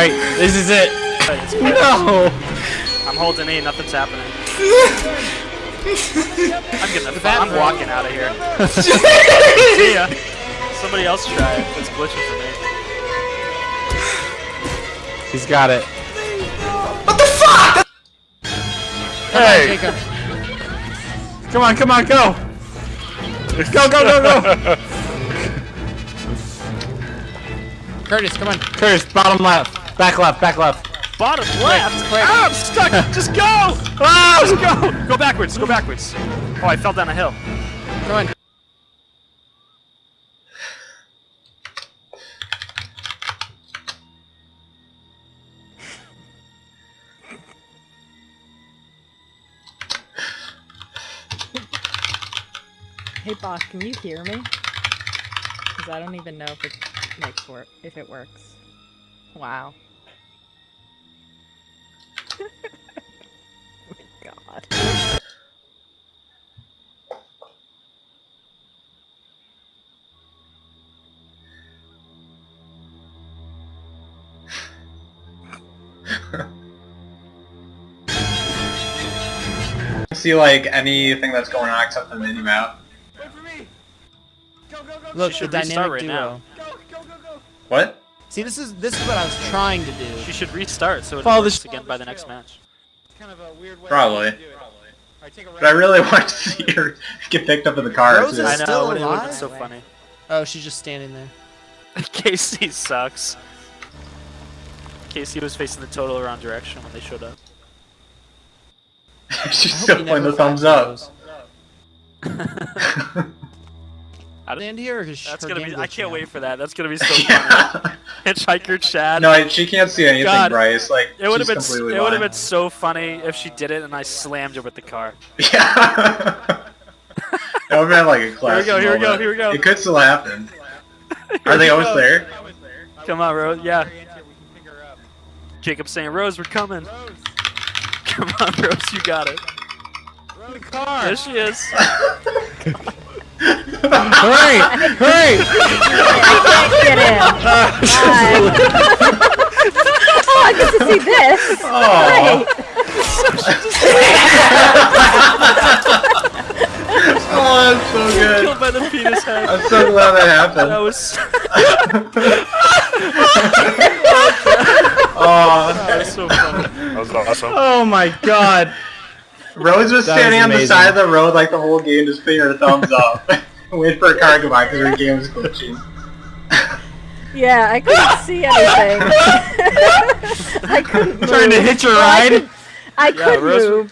Alright, this is it. No! I'm holding E, nothing's happening. I'm getting the I'm walking out of here. See ya. Somebody else try it. It's glitching for me. He's got it. What the fuck? Hey! Jacob. Come on, come on, go! Go, go, go, go! Curtis, come on. Curtis, bottom left. Back left, back left. Bottom left. quick. Ah, I'm stuck. Just go. Ah, just go. Go backwards. Go backwards. Oh, I fell down a hill. Come on. Hey boss, can you hear me? Because I don't even know if it makes work if it works. Wow. Oh my god. See like anything that's going on except the mini map. Look, the should restart dynamic right duo. now. What? See, this is this is what I was trying to do. She should restart so it Follow works this- again by the next match. Kind of a weird way to do it. Probably. But I really want to see her get picked up in the car. Rose too. is I know. still It would alive? so funny. Oh, she's just standing there. Casey sucks. Casey was facing the total wrong direction when they showed up. She's still he playing never the thumbs finds up. Rose. Stand here, or is That's her gonna be. I can't out? wait for that. That's gonna be so funny. yeah. Hitchhiker Chad. No, she can't see anything, God. Bryce. Like it would have been. It would have been so funny if she did it and I slammed her with the car. Yeah. that would have been like a classic Here we go, here we go, here we go. It could still happen. Are Here they we almost there? Come on, Rose. Yeah. Jacob's saying, Rose, we're coming. Come on, Rose, you got it. The car. There she is. Hurry! Hurry! I can't get in. oh, I get to see this. Oh, oh, that's so good. Killed by the penis head. I'm so glad that happened. That was. Oh, that was so funny. That was awesome. Oh my god! Rose was That standing was on the side of the road like the whole game, just putting her thumbs up, waiting for a car to go by because her game was glitching. Yeah, I couldn't see anything. I couldn't move. Trying to hitch a Well, I could, I Yeah, could Rose- move.